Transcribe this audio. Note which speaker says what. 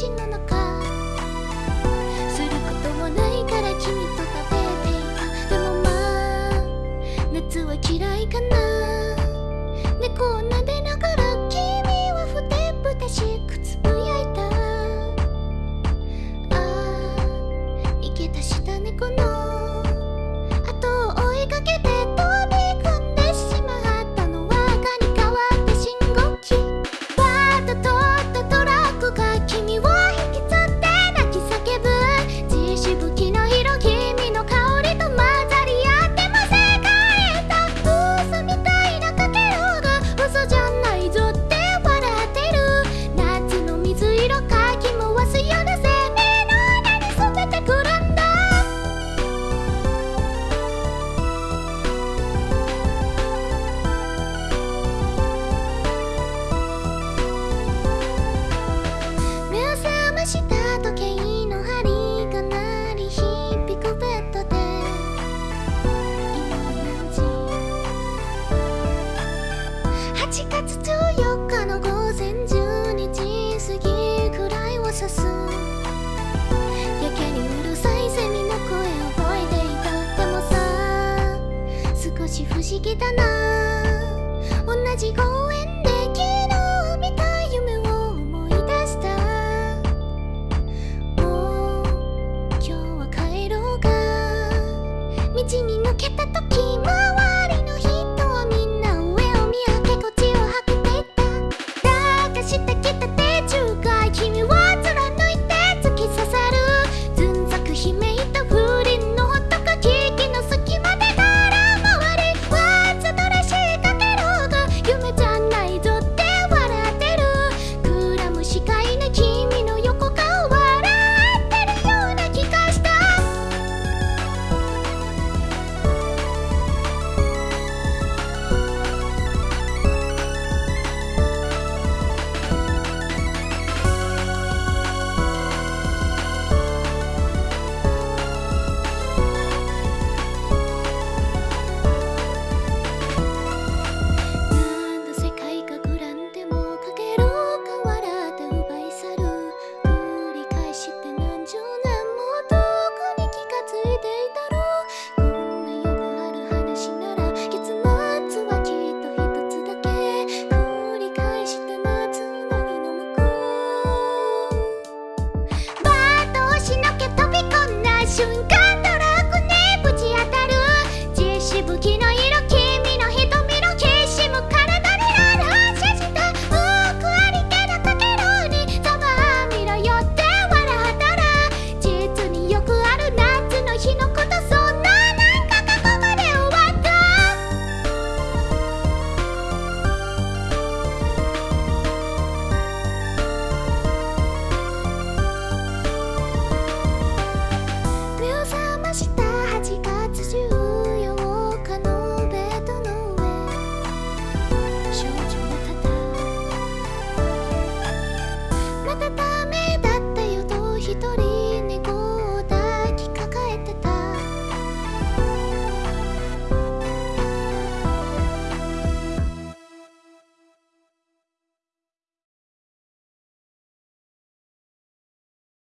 Speaker 1: 星の中 get that Cái